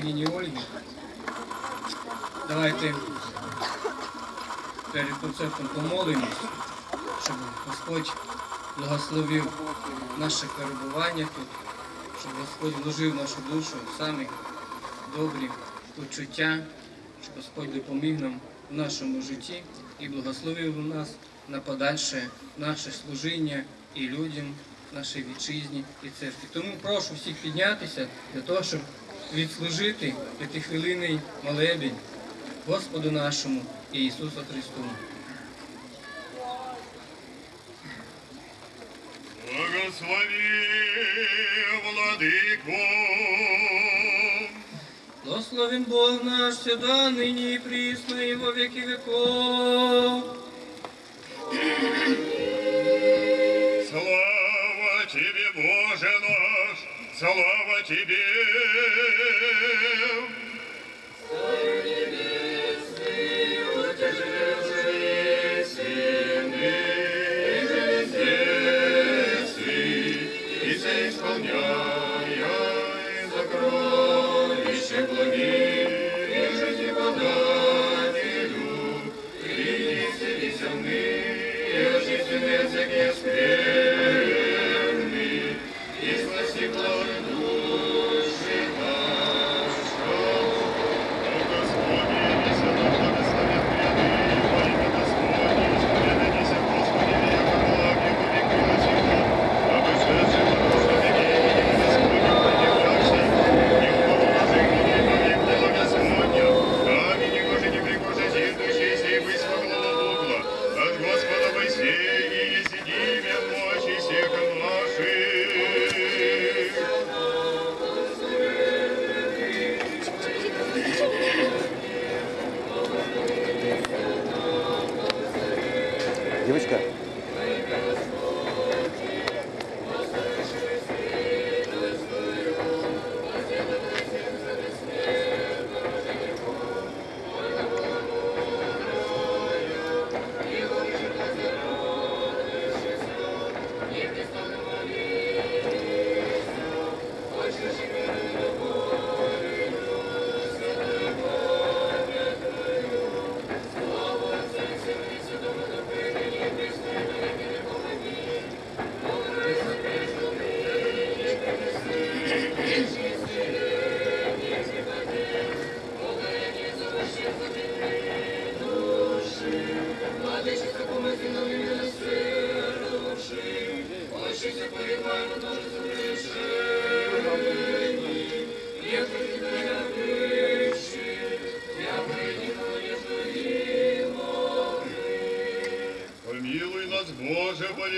княгині Ольги. Давайте перед концертом помолимось, щоб Господь благословив наше перебування тут, щоб Господь вложив нашу душу самі добрі почуття, щоб Господь допоміг нам в нашому житті і благословив нас на подальше наше служіння і людям, нашій вітчизні і церкві. Тому прошу всіх піднятися для того, щоб відслужити п'ятихвилинний молебень Господу нашому і Ісусу Христу. Благослови, владыку, Благословен Бог наш, всегда, ныне и присно, и во веки веков. слава тебе, Боже наш, слава тебе.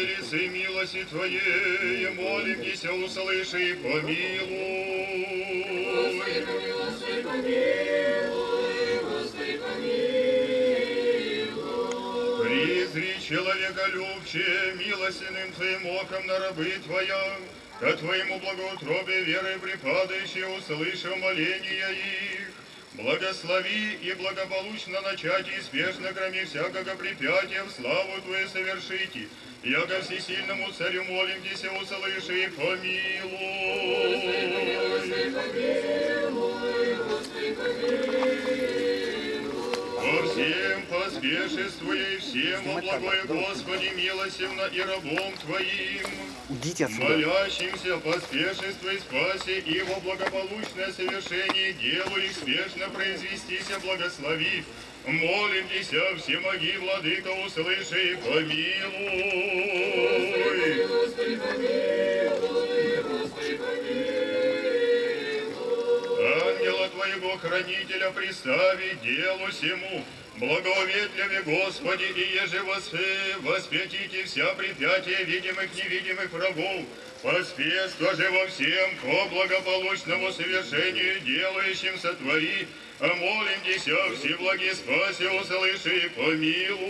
Велице милости Твоей, молимся, услыши и помилуй. Призри человека любче, милостиным Твоим оком на рабы Твоя, ко Твоему благоутробе верой припадающие, услышав моления их. Благослови и благополучно начать и спешно кроме всякого препятия в славу Твою совершите. Яко всесильному царю молимся, услыши и помилуй. Всем поспешествуя и всем, о благое Господи, милосердно и рабом Твоим, уйдите отсюда. молящимся поспешествуй, спаси и во благополучное совершение делу их спешно произвестися, благослови. Молимся, всемоги, Владыка, услыши и помилуй. Ангела Твоего хранителя пристави делу сему, благоветливе Господи, и еже воспретите вся препятия видимых невидимых врагов, поспешство же во всем по благополучному совершению делающим сотвори, а молим Деся всеблаги спаси, услыши и помилуй.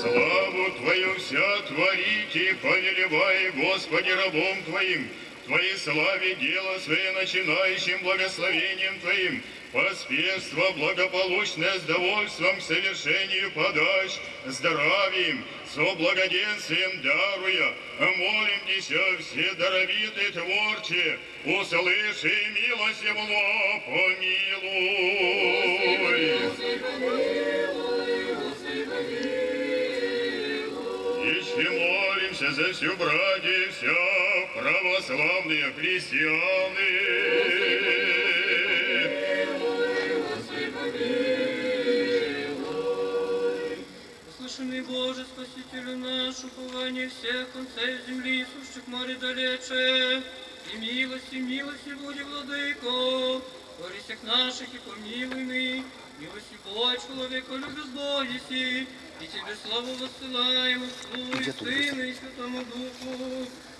Славу Твою вся творите, повелевай, Господи, рабом Твоим, Твоей славе дело свое начинающим благословением Твоим, поспешство благополучное с довольством к совершению подач, здравием, со благоденствием даруя, молим Тебя все даровитые творче, услыши милость его, помилуй. Еще молимся за всю братья, вся православные христианы. Услышанный Боже, Спасителю наш, упование всех концев земли, сущих море далече, и милости, милости буди, владыко, твори всех наших и помилуй мы, милости Бог, человека любит Богиси, и Тебе славу воссылаем, Отцу и Сыну и Святому Духу,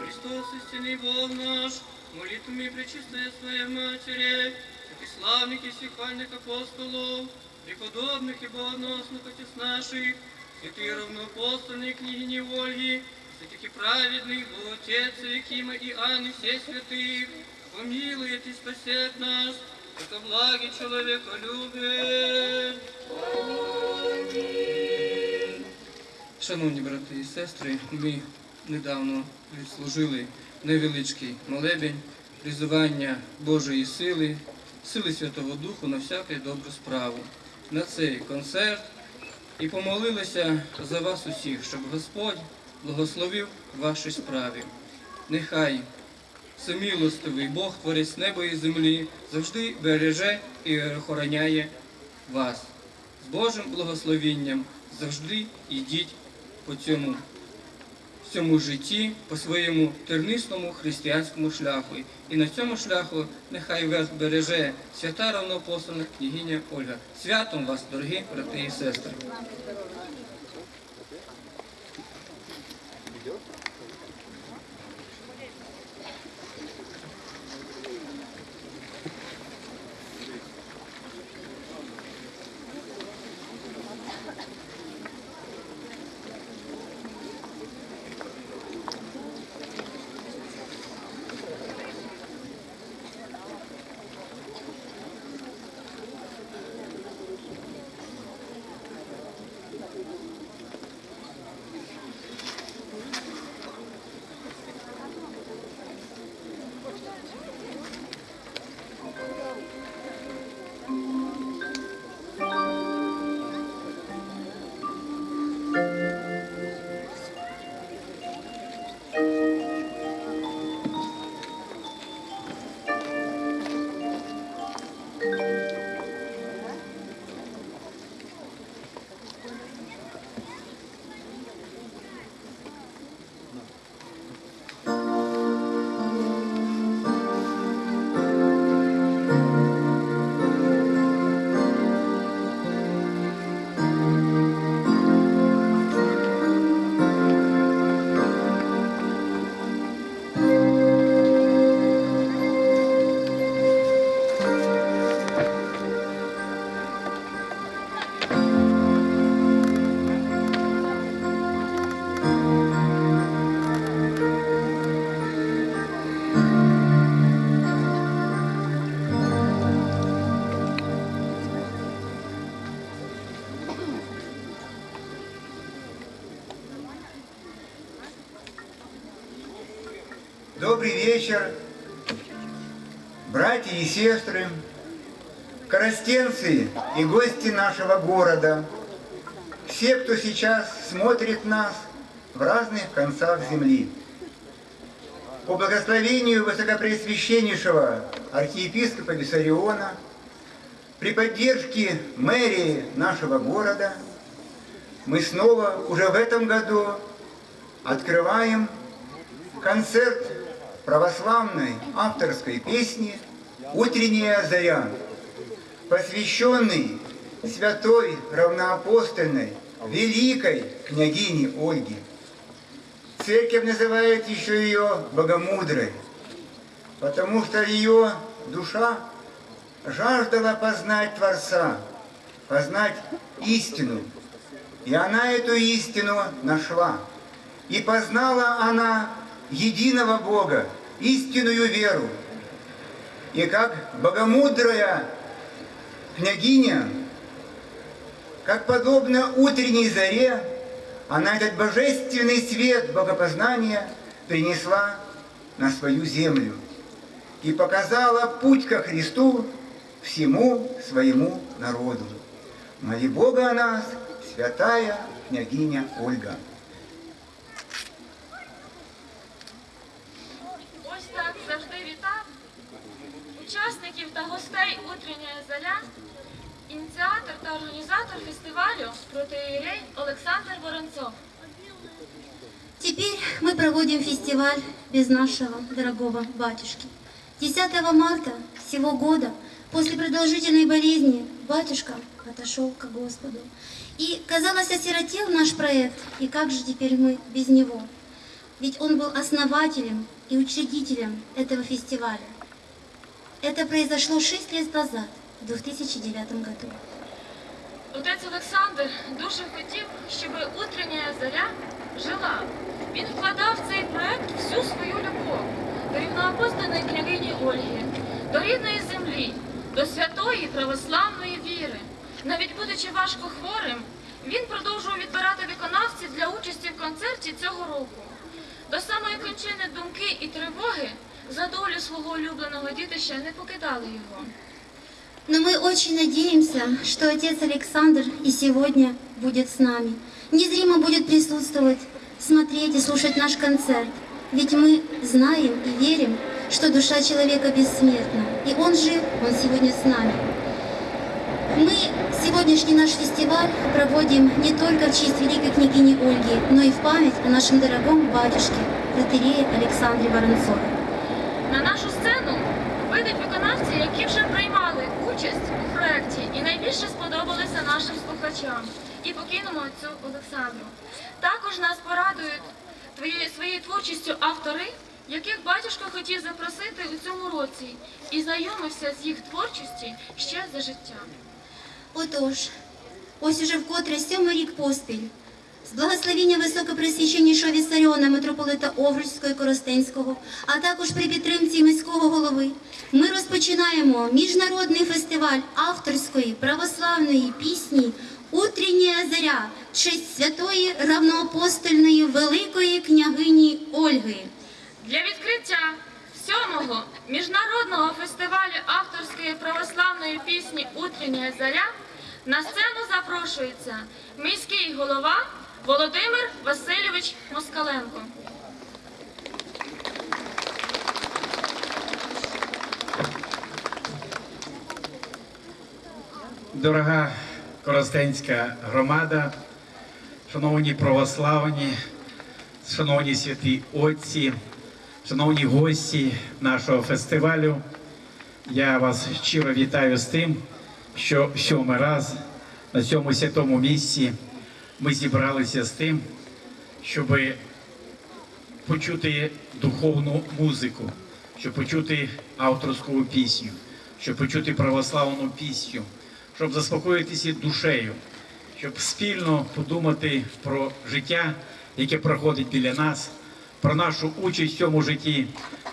Христос, истинный Бог наш, молитвами пречистая Своя Матери, и славных и сихвальных апостолов, преподобных и богоносных отец наших, святые равноапостольные княгини Ольги, святых и праведных, Отец Якима и Анны, все святых, помилует и спасет нас, это благи человека любит. Шановні брати і сестри, ми недавно відслужили невеличкий молебень, призивання Божої сили, сили Святого Духу на всяку добру справу. На цей концерт і помолилися за вас усіх, щоб Господь благословив ваші справи. Нехай всемилостивий Бог, творець неба і землі, завжди береже і охороняє вас. З Божим благословінням завжди йдіть по цьому, цьому житті, по своєму тернистому християнському шляху. І на цьому шляху нехай вас береже свята равноапостольна княгиня Ольга. Святом вас, дорогі брати і сестри! Вечер, братья и сестры, коростенцы и гости нашего города, все, кто сейчас смотрит нас в разных концах земли. По благословению Высокопреосвященнейшего архиепископа Виссариона При поддержке мэрии нашего города мы снова уже в этом году открываем концерт православной авторской песни «Утренняя заря», посвященный святой равноапостольной великой княгине Ольге. Церковь называет еще ее Богомудрой, потому что ее душа жаждала познать Творца, познать истину. И она эту истину нашла. И познала она единого Бога, истинную веру. И как богомудрая княгиня, как подобно утренней заре, она этот божественный свет богопознания принесла на свою землю и показала путь ко Христу всему своему народу. Моли Бога о нас, святая княгиня Ольга. та гостей «Утренняя заря, ініціатор та організатор фестивалю протиєрей Олександр Воронцов. Теперь мы проводим фестиваль без нашего дорогого батюшки. 10 марта всего года, после продолжительной болезни, батюшка отошел к Господу. И, казалось, осиротел наш проект, и как же теперь мы без него? Ведь он был основателем и учредителем этого фестиваля. Это произошло 6 лет назад, в 2009 году. Отець Олександр дуже хотів, щоб «Утренняя заря жила. Він вкладав в цей проект всю свою любов до рівноапостольної княгині Ольги, до рідної землі, до святої православної віри. Навіть будучи важко хворим, він продовжував відбирати виконавців для участі в концерті цього року. До самої кончини думки і тривоги за долю свого улюбленого дітища не покидали його. Но мы очень надеемся, что отец Александр и сегодня будет с нами. Незримо будет присутствовать, смотреть и слушать наш концерт. Ведь мы знаем и верим, что душа человека бессмертна. И он жив, он сегодня с нами. Мы сегодняшний наш фестиваль проводим не только в честь великой княгини Ольги, но и в память о нашем дорогом батюшке, протерее Александре Воронцове. На нашу сцену вийдуть виконавці, які вже приймали участь у проєкті і найбільше сподобалися нашим слухачам. І покинемо цю Олександру. Також нас порадують своєю творчістю автори, яких батюшка хотів запросити у цьому році і знайомився з їх творчістю ще за життя. Отож, ось уже вкотре сьомий рік поспіль, з благословіння високопресвященнішого Вісаріона митрополита Овруцького і Коростенського, а також при підтримці міського голови, ми розпочинаємо міжнародний фестиваль авторської православної пісні «Утренняя заря» в честь святої равноапостольної великої княгині Ольги. Для відкриття сьомого міжнародного фестивалю авторської православної пісні «Утренняя заря» на сцену запрошується міський голова Володимир Васильович Москаленко. Дорога Коростенська громада, шановні православні, шановні святі отці, шановні гості нашого фестивалю, я вас щиро вітаю з тим, що сьомий раз на цьому святому місці ми зібралися з тим, щоб почути духовну музику, щоб почути авторську пісню, щоб почути православну пісню, щоб заспокоїтися душею, щоб спільно подумати про життя, яке проходить біля нас, про нашу участь в цьому житті,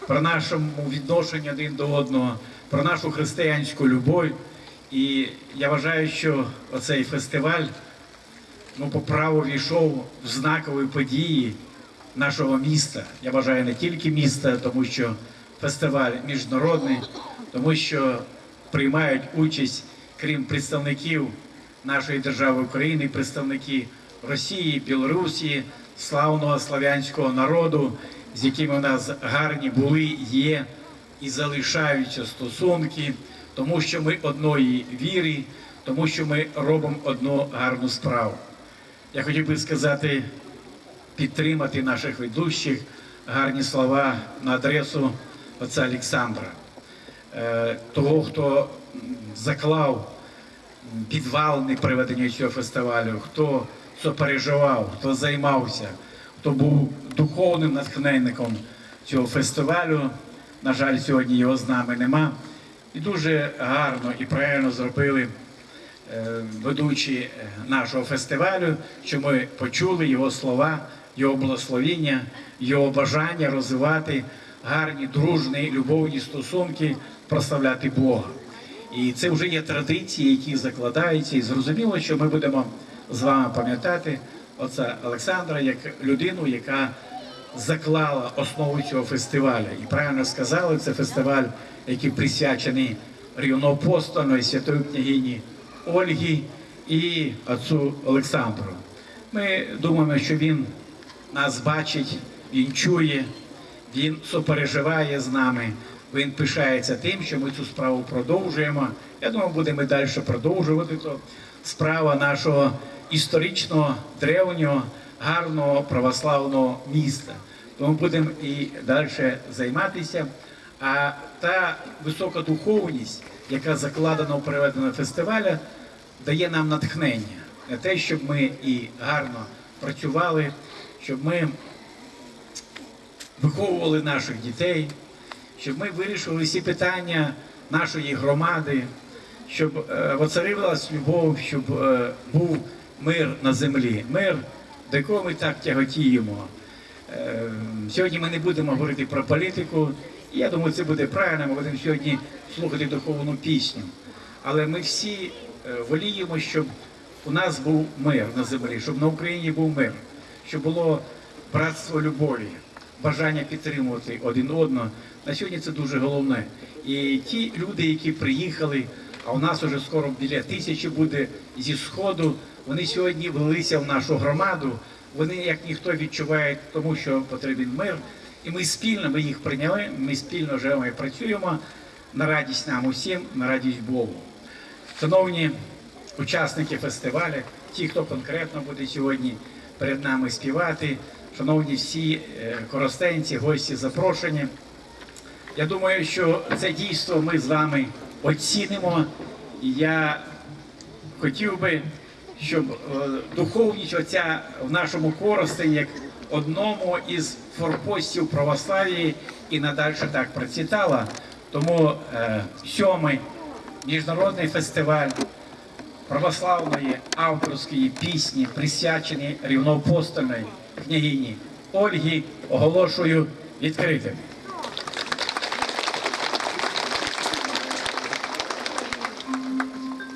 про нашому відношенню один до одного, про нашу християнську любов. І я вважаю, що оцей фестиваль ну, по праву війшов в знакові події нашого міста. Я вважаю не тільки міста, тому що фестиваль міжнародний, тому що приймають участь, крім представників нашої держави України, представники Росії, Білорусі, славного славянського народу, з якими у нас гарні були, є і залишаються стосунки, тому що ми одної віри, тому що ми робимо одну гарну справу. Я хотів би сказати, підтримати наших ведущих гарні слова на адресу отця Олександра, Е, того, хто заклав підвалини проведення цього фестивалю, хто сопереживав, хто займався, хто був духовним натхненником цього фестивалю. На жаль, сьогодні його з нами нема. І дуже гарно і правильно зробили ведучі е, нашого фестивалю, що ми почули його слова, його благословіння, його бажання розвивати гарні, дружні, любовні стосунки, прославляти Бога. І це вже є традиції, які закладаються, і зрозуміло, що ми будемо з вами пам'ятати отця Олександра як людину, яка заклала основу цього фестивалю. І правильно сказали, це фестиваль, який присвячений рівноапостольної святої княгині Ольгі і отцу Олександру. Ми думаємо, що він нас бачить, він чує, він сопереживає з нами. Він пишається тим, що ми цю справу продовжуємо. Я думаю, будемо і далі продовжувати. То справа нашого історичного, древнього, гарного православного міста. Тому будемо і далі займатися. А та висока духовність, яка закладена у проведеному фестивалі, дає нам натхнення на те, щоб ми і гарно працювали, щоб ми виховували наших дітей, щоб ми вирішували всі питання нашої громади, щоб е, воцарилась любов, щоб е, був мир на землі, мир, до якого ми так тяготіємо. Е, Сьогодні ми не будемо говорити про політику. Я думаю, це буде правильно. Ми будемо сьогодні слухати духовну пісню. Але ми всі е, воліємо, щоб у нас був мир на землі, щоб на Україні був мир, щоб було братство любові, бажання підтримувати один одного. На сьогодні це дуже головне. І ті люди, які приїхали, а у нас вже скоро біля тисячі буде зі сходу, вони сьогодні влилися в нашу громаду. Вони як ніхто відчувають, тому що потрібен мир. І ми спільно ми їх прийняли. Ми спільно живемо і працюємо на радість нам усім, на радість Богу. Шановні учасники фестивалю, ті, хто конкретно буде сьогодні перед нами співати, шановні всі е, коростенці, гості запрошені. Я думаю, що це дійство ми з вами оцінимо. І я хотів би, щоб е, духовність оця в нашому Коростені, як одному із форпостів православії і надалі так процвітала. Тому е, сьомий міжнародний фестиваль православної авторської пісні, присвячений рівноапостольної княгині Ольгі, оголошую відкритим.